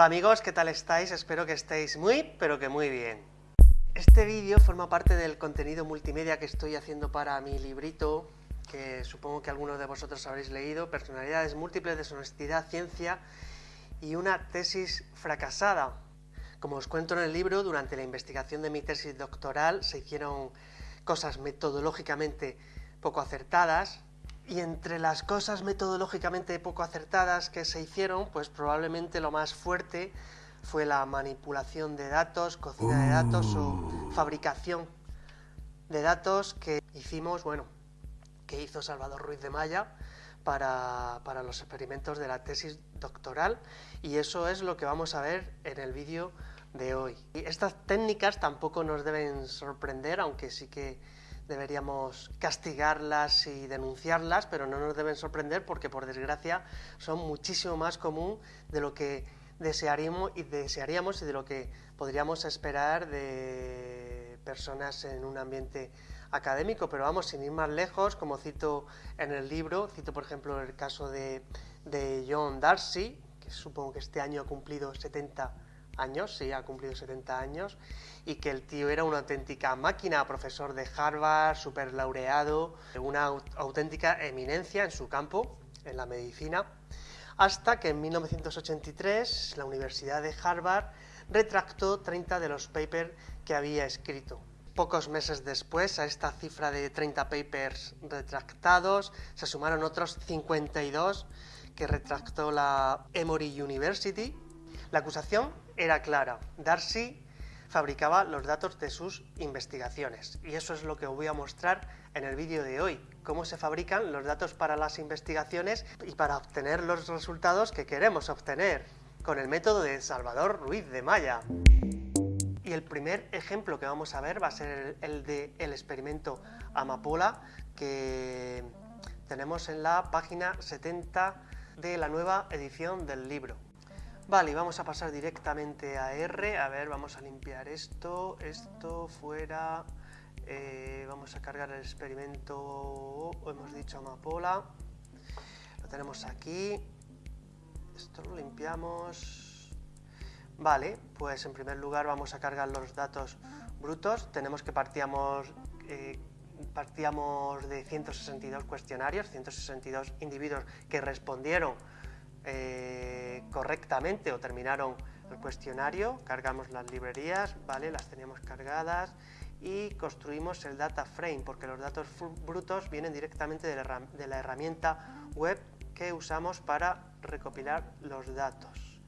Hola amigos, ¿qué tal estáis? Espero que estéis muy, pero que muy bien. Este vídeo forma parte del contenido multimedia que estoy haciendo para mi librito, que supongo que algunos de vosotros habréis leído, Personalidades múltiples, deshonestidad, ciencia y una tesis fracasada. Como os cuento en el libro, durante la investigación de mi tesis doctoral se hicieron cosas metodológicamente poco acertadas, y entre las cosas metodológicamente poco acertadas que se hicieron, pues probablemente lo más fuerte fue la manipulación de datos, cocina de datos o uh. fabricación de datos que hicimos, bueno, que hizo Salvador Ruiz de Maya para, para los experimentos de la tesis doctoral y eso es lo que vamos a ver en el vídeo de hoy. Y estas técnicas tampoco nos deben sorprender, aunque sí que deberíamos castigarlas y denunciarlas, pero no nos deben sorprender porque, por desgracia, son muchísimo más común de lo que desearíamos y, desearíamos y de lo que podríamos esperar de personas en un ambiente académico. Pero vamos, sin ir más lejos, como cito en el libro, cito por ejemplo el caso de, de John Darcy, que supongo que este año ha cumplido 70 años, sí, ha cumplido 70 años, y que el tío era una auténtica máquina, profesor de Harvard, super laureado, una auténtica eminencia en su campo, en la medicina, hasta que en 1983 la Universidad de Harvard retractó 30 de los papers que había escrito. Pocos meses después, a esta cifra de 30 papers retractados, se sumaron otros 52 que retractó la Emory University. La acusación era clara. Darcy fabricaba los datos de sus investigaciones. Y eso es lo que os voy a mostrar en el vídeo de hoy, cómo se fabrican los datos para las investigaciones y para obtener los resultados que queremos obtener, con el método de Salvador Ruiz de Maya. Y el primer ejemplo que vamos a ver va a ser el del el experimento Amapola, que tenemos en la página 70 de la nueva edición del libro. Vale, vamos a pasar directamente a R. A ver, vamos a limpiar esto, esto fuera. Eh, vamos a cargar el experimento, hemos dicho amapola. Lo tenemos aquí. Esto lo limpiamos. Vale, pues en primer lugar vamos a cargar los datos brutos. Tenemos que partíamos, eh, partíamos de 162 cuestionarios, 162 individuos que respondieron eh, correctamente o terminaron el cuestionario, cargamos las librerías, ¿vale? las teníamos cargadas y construimos el data frame, porque los datos brutos vienen directamente de la, herramienta web que usamos para recopilar los datos.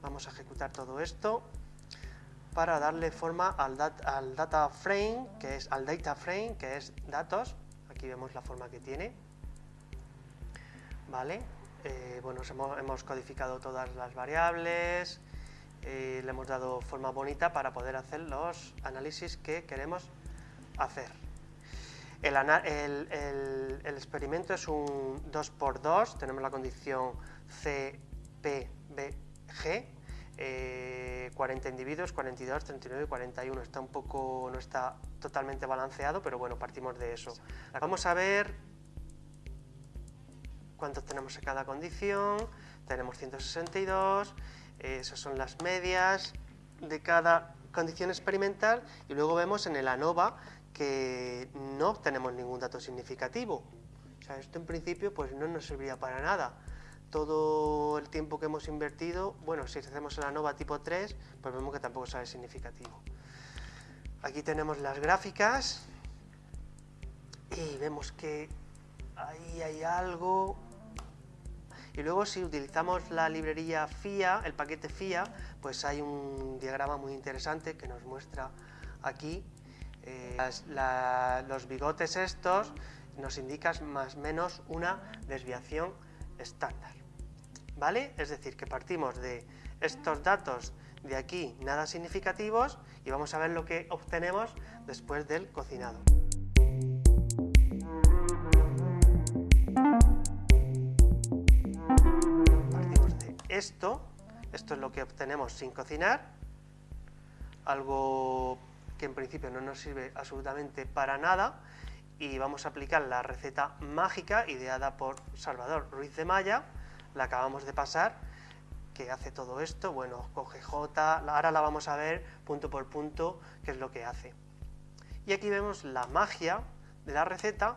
Vamos a ejecutar todo esto para darle forma al, al, data frame, que es al data frame, que es datos. Aquí vemos la forma que tiene. Vale, eh, bueno, hemos, codificado todas las variables, eh, le hemos dado forma bonita para poder hacer los análisis que queremos hacer. El, experimento es un 2x2, tenemos la condición CPBG, 40 eh, individuos, 42, 39 y 41. Está un poco, no está totalmente balanceado, pero bueno, partimos de eso. Vamos a ver cuántos tenemos en cada condición, tenemos 162, esas son las medias de cada condición experimental y luego vemos en el ANOVA que no obtenemos ningún dato significativo. Esto en principio pues no nos serviría para nada. Todo el tiempo que hemos invertido, bueno, si hacemos el ANOVA tipo 3, pues vemos que tampoco sale significativo. Aquí tenemos las gráficas y vemos que ahí hay algo y luego si utilizamos la librería FIA, el paquete FIA, pues hay un diagrama muy interesante que nos muestra aquí eh, los bigotes estos nos indican más o menos una desviación estándar. ¿Vale? Es decir, que partimos de estos datos de aquí nada significativos y vamos a ver lo que obtenemos después del cocinado. Esto, esto es lo que obtenemos sin cocinar, algo que en principio no nos sirve absolutamente para nada, y vamos a aplicar la receta mágica ideada por Salvador Ruiz de Maya, la acabamos de pasar, que hace todo esto, bueno, coge J, ahora la vamos a ver punto por punto qué es lo que hace. Y aquí vemos la magia de la receta,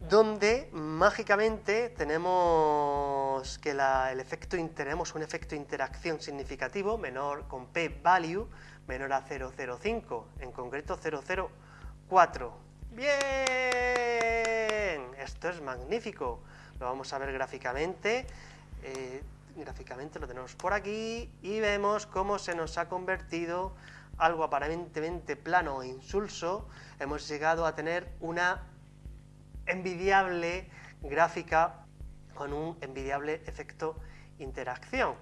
donde mágicamente tenemos que el efecto, tenemos un efecto interacción significativo menor con p-value menor a 0,05, en concreto 0,04. ¡Bien! Esto es magnífico. Lo vamos a ver gráficamente. Eh, gráficamente lo tenemos por aquí y vemos cómo se nos ha convertido algo aparentemente plano e insulso. Hemos llegado a tener una envidiable gráfica con un envidiable efecto interacción.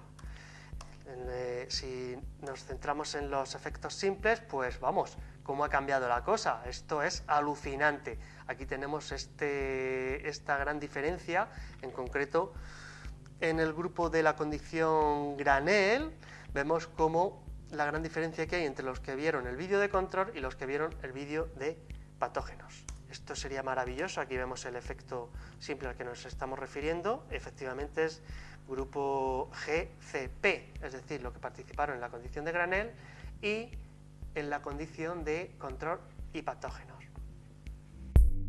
Eh, si nos centramos en los efectos simples, pues vamos, cómo ha cambiado la cosa. Esto es alucinante. Aquí tenemos este, esta gran diferencia, en concreto en el grupo de la condición granel, vemos cómo la gran diferencia que hay entre los que vieron el vídeo de control y los que vieron el vídeo de patógenos. Esto sería maravilloso, aquí vemos el efecto simple al que nos estamos refiriendo, efectivamente es grupo GCP, es decir, lo que participaron en la condición de granel y en la condición de control y patógenos.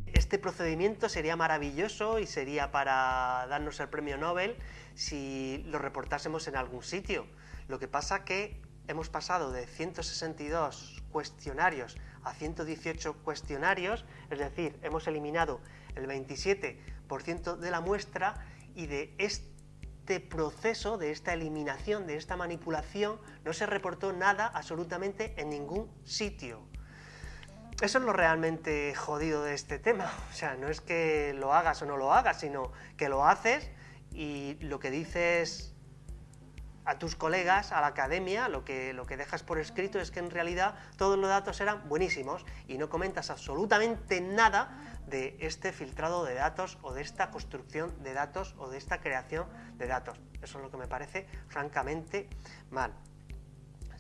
Este procedimiento sería maravilloso y sería para darnos el premio Nobel si lo reportásemos en algún sitio. Lo que pasa que hemos pasado de 162 cuestionarios a 118 cuestionarios, es decir, hemos eliminado el 27% de la muestra y de este proceso, de esta eliminación, de esta manipulación, no se reportó nada absolutamente en ningún sitio. Eso es lo realmente jodido de este tema, o sea, no es que lo hagas o no lo hagas, sino que lo haces y lo que dices a tus colegas, a la academia, lo que, lo que dejas por escrito es que en realidad todos los datos eran buenísimos y no comentas absolutamente nada de este filtrado de datos o de esta construcción de datos o de esta creación de datos. Eso es lo que me parece francamente mal.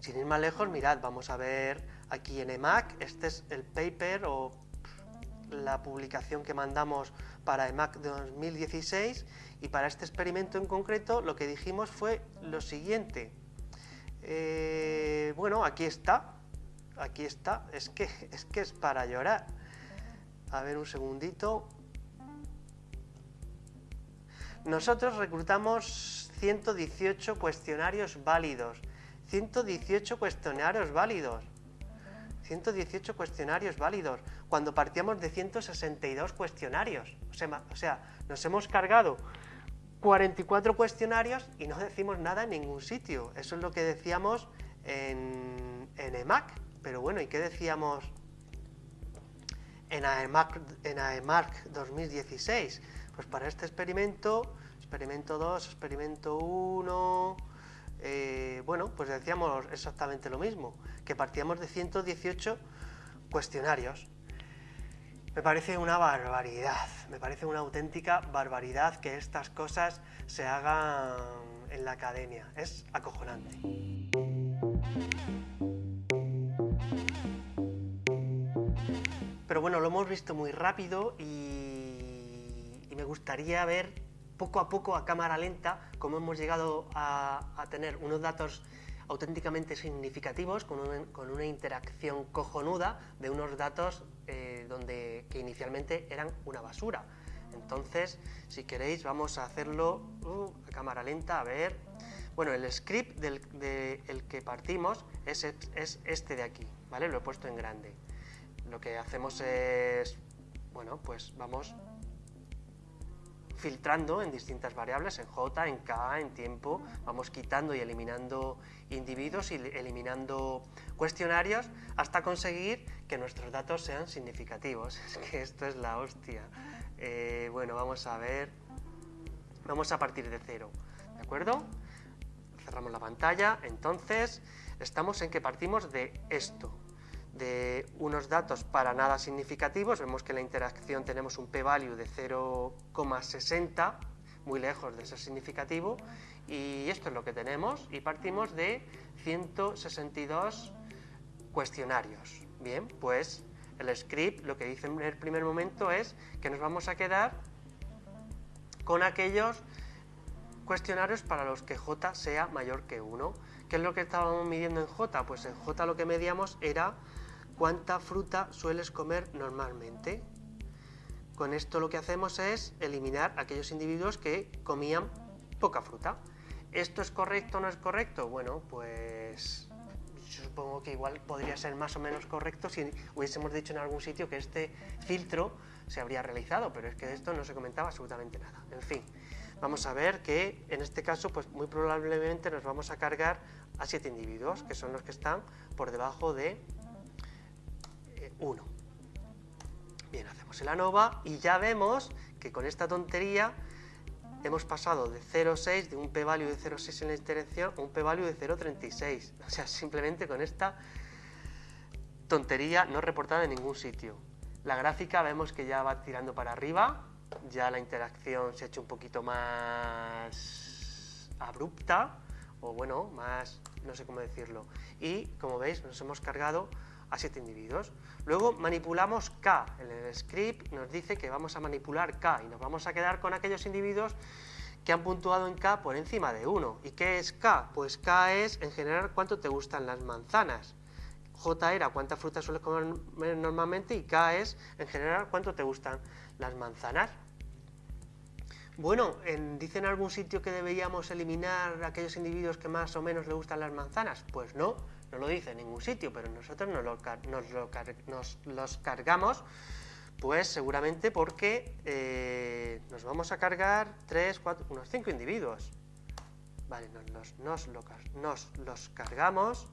Sin ir más lejos, mirad, vamos a ver aquí en EMAC, este es el paper o la publicación que mandamos para EMAC 2016 y para este experimento en concreto lo que dijimos fue lo siguiente. Eh, bueno, aquí está, aquí está, es que, es que es para llorar. A ver un segundito. Nosotros reclutamos 118 cuestionarios válidos. 118 cuestionarios válidos. 118 cuestionarios válidos, cuando partíamos de 162 cuestionarios. O sea, o sea, nos hemos cargado 44 cuestionarios y no decimos nada en ningún sitio. Eso es lo que decíamos en, EMAC. Pero bueno, ¿y qué decíamos en AEMAC, en AEMAC 2016? Pues para este experimento, experimento 2, experimento 1, eh, bueno, pues decíamos exactamente lo mismo, que partíamos de 118 cuestionarios. Me parece una barbaridad, me parece una auténtica barbaridad que estas cosas se hagan en la academia. Es acojonante. Pero bueno, lo hemos visto muy rápido y, y me gustaría ver poco a poco a cámara lenta cómo hemos llegado a, tener unos datos auténticamente significativos, con una, interacción cojonuda de unos datos eh, donde, que inicialmente eran una basura. Entonces, si queréis, vamos a hacerlo uh, a cámara lenta, a ver. Bueno, el script del que partimos es, es este de aquí, ¿vale? Lo he puesto en grande. Lo que hacemos es, bueno, pues vamos filtrando en distintas variables, en J, en K, en tiempo, vamos quitando y eliminando individuos y eliminando cuestionarios hasta conseguir que nuestros datos sean significativos. Es que esto es la hostia. Eh, bueno, vamos a ver, vamos a partir de cero, ¿de acuerdo? Cerramos la pantalla, entonces estamos en que partimos de esto, de unos datos para nada significativos, vemos que en la interacción tenemos un p-value de 0,60, muy lejos de ser significativo, y esto es lo que tenemos, y partimos de 162 cuestionarios. Bien, pues el script lo que dice en el primer momento es que nos vamos a quedar con aquellos cuestionarios para los que j sea mayor que 1. ¿Qué es lo que estábamos midiendo en j? Pues en j lo que medíamos era cuánta fruta sueles comer normalmente. Con esto lo que hacemos es eliminar aquellos individuos que comían poca fruta. ¿Esto es correcto o no es correcto? Bueno, pues supongo que igual podría ser más o menos correcto si hubiésemos dicho en algún sitio que este filtro se habría realizado, pero es que de esto no se comentaba absolutamente nada. En fin, vamos a ver que en este caso pues muy probablemente nos vamos a cargar a siete individuos, que son los que están por debajo de 1. Eh, Bien, hacemos el ANOVA y ya vemos que con esta tontería hemos pasado de 0,6, de un p-value de 0,6 en la interacción, a un p-value de 0,36. O sea, simplemente con esta tontería no reportada en ningún sitio. La gráfica vemos que ya va tirando para arriba, ya la interacción se ha hecho un poquito más abrupta, o bueno, más, no sé cómo decirlo. Y, como veis, nos hemos cargado a siete individuos. Luego manipulamos K. En el script nos dice que vamos a manipular K y nos vamos a quedar con aquellos individuos que han puntuado en K por encima de 1. ¿Y qué es K? Pues K es, en general, cuánto te gustan las manzanas. J era cuánta fruta sueles comer normalmente y K es, en general, cuánto te gustan las manzanas. Bueno, en, ¿dice en algún sitio que deberíamos eliminar aquellos individuos que más o menos le gustan las manzanas? Pues no, no lo dice en ningún sitio, pero nosotros nos, los cargamos, pues seguramente porque eh, nos vamos a cargar 3, 4, unos 5 individuos. Vale, nos, nos, los cargamos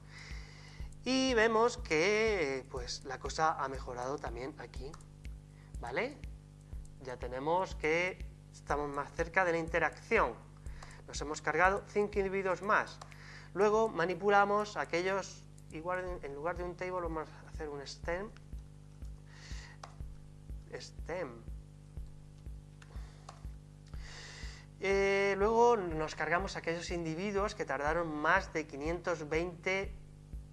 y vemos que pues, la cosa ha mejorado también aquí. ¿Vale? Ya tenemos que estamos más cerca de la interacción. Nos hemos cargado 5 individuos más. Luego manipulamos aquellos, igual en lugar de un table vamos a hacer un stem, stem. Eh, luego nos cargamos aquellos individuos que tardaron más de 520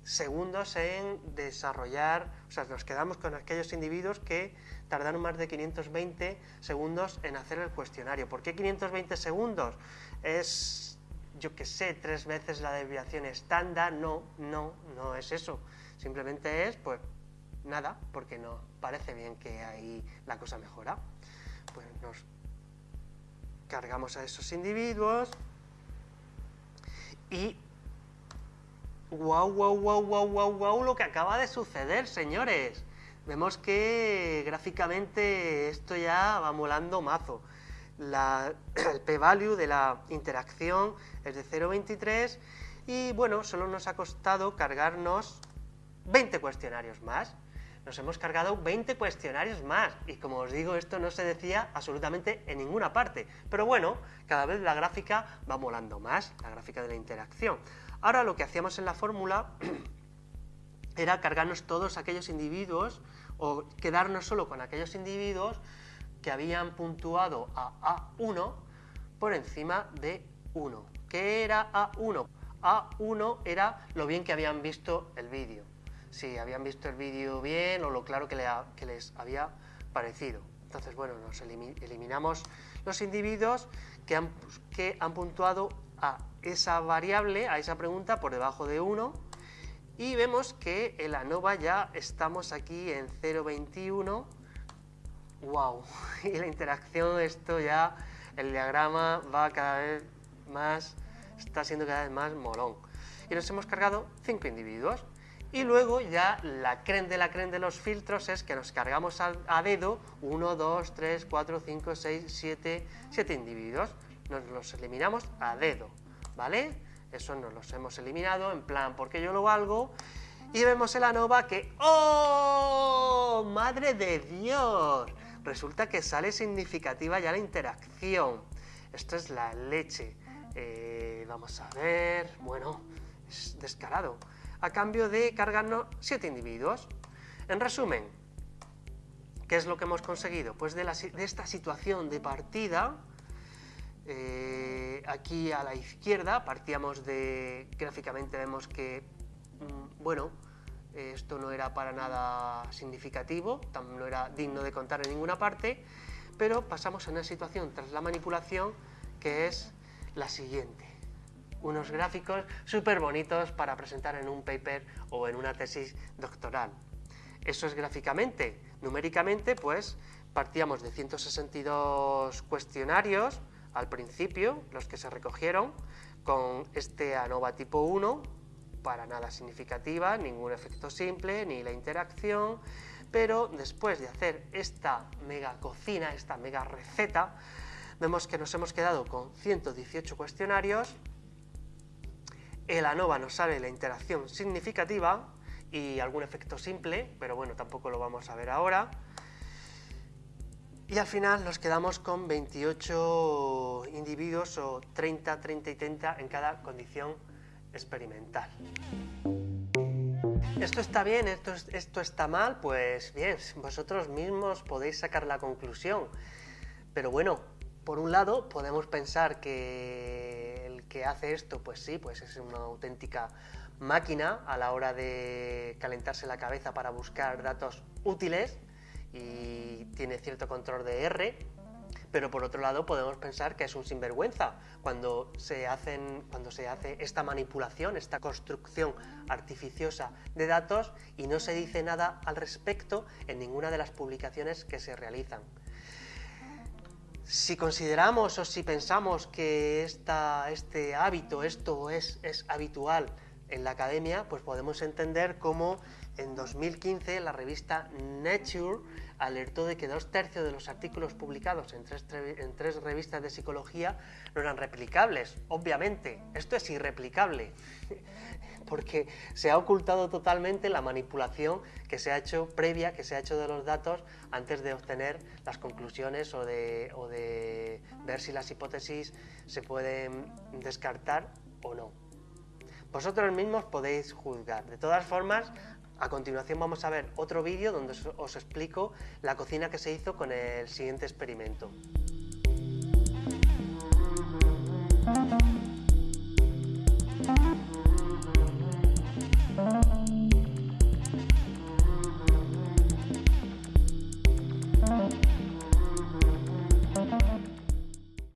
segundos en desarrollar, o sea, nos quedamos con aquellos individuos que tardaron más de 520 segundos en hacer el cuestionario. ¿Por qué 520 segundos? Es yo que sé, tres veces la desviación estándar, no, no, no es eso. Simplemente es, pues, nada, porque no parece bien que ahí la cosa mejora. Pues nos cargamos a esos individuos y wow, wow, wow, wow, wow, wow, lo que acaba de suceder, señores. Vemos que gráficamente esto ya va molando mazo el p-value de la interacción es de 0,23 y bueno, solo nos ha costado cargarnos 20 cuestionarios más. Nos hemos cargado 20 cuestionarios más y como os digo, esto no se decía absolutamente en ninguna parte. Pero bueno, cada vez la gráfica va molando más, la gráfica de la interacción. Ahora lo que hacíamos en la fórmula era cargarnos todos aquellos individuos o quedarnos solo con aquellos individuos que habían puntuado a A1 por encima de 1. ¿Qué era A1? A1 era lo bien que habían visto el vídeo. Si habían visto el vídeo bien o lo claro que, les había parecido. Entonces, bueno, nos eliminamos los individuos que han, que han puntuado a esa variable, a esa pregunta, por debajo de 1 y vemos que en la ANOVA ya estamos aquí en 0,21 wow, y la interacción, esto ya, el diagrama va cada vez más, está siendo cada vez más molón. Y nos hemos cargado cinco individuos. Y luego ya la creen de la creen de los filtros es que nos cargamos a, dedo 1, 2, 3, 4, 5, 6, 7, 7 individuos. Nos los eliminamos a dedo, ¿vale? Eso nos los hemos eliminado en plan porque yo lo valgo. Y vemos en la nova que ¡Oh! ¡Madre de Dios! Resulta que sale significativa ya la interacción. Esto es la leche. Eh, vamos a ver, bueno, es descarado. A cambio de cargarnos siete individuos. En resumen, ¿qué es lo que hemos conseguido? Pues de, esta situación de partida, eh, aquí a la izquierda partíamos de, gráficamente vemos que, mm, bueno, esto no era para nada significativo, no era digno de contar en ninguna parte, pero pasamos a una situación tras la manipulación que es la siguiente. Unos gráficos súper bonitos para presentar en un paper o en una tesis doctoral. Eso es gráficamente. Numéricamente, pues, partíamos de 162 cuestionarios al principio, los que se recogieron, con este ANOVA tipo 1, para nada significativa, ningún efecto simple, ni la interacción, pero después de hacer esta mega cocina, esta mega receta, vemos que nos hemos quedado con 118 cuestionarios, el ANOVA nos sale la interacción significativa y algún efecto simple, pero bueno, tampoco lo vamos a ver ahora, y al final nos quedamos con 28 individuos o 30, 30 y 30 en cada condición experimental. ¿Esto está bien? ¿Esto, ¿Esto está mal? Pues bien, vosotros mismos podéis sacar la conclusión. Pero bueno, por un lado podemos pensar que el que hace esto, pues sí, pues es una auténtica máquina a la hora de calentarse la cabeza para buscar datos útiles y tiene cierto control de R, pero por otro lado podemos pensar que es un sinvergüenza cuando se, hacen, cuando se hace esta manipulación, esta construcción artificiosa de datos y no se dice nada al respecto en ninguna de las publicaciones que se realizan. Si consideramos o si pensamos que esta, este hábito, esto es, es habitual en la academia, pues podemos entender cómo en 2015 la revista Nature alertó de que dos tercios de los artículos publicados en tres, en tres, revistas de psicología no eran replicables. Obviamente, esto es irreplicable, porque se ha ocultado totalmente la manipulación que se ha hecho previa, que se ha hecho de los datos antes de obtener las conclusiones o de, o de ver si las hipótesis se pueden descartar o no. Vosotros mismos podéis juzgar. De todas formas, a continuación vamos a ver otro vídeo donde os explico la cocina que se hizo con el siguiente experimento.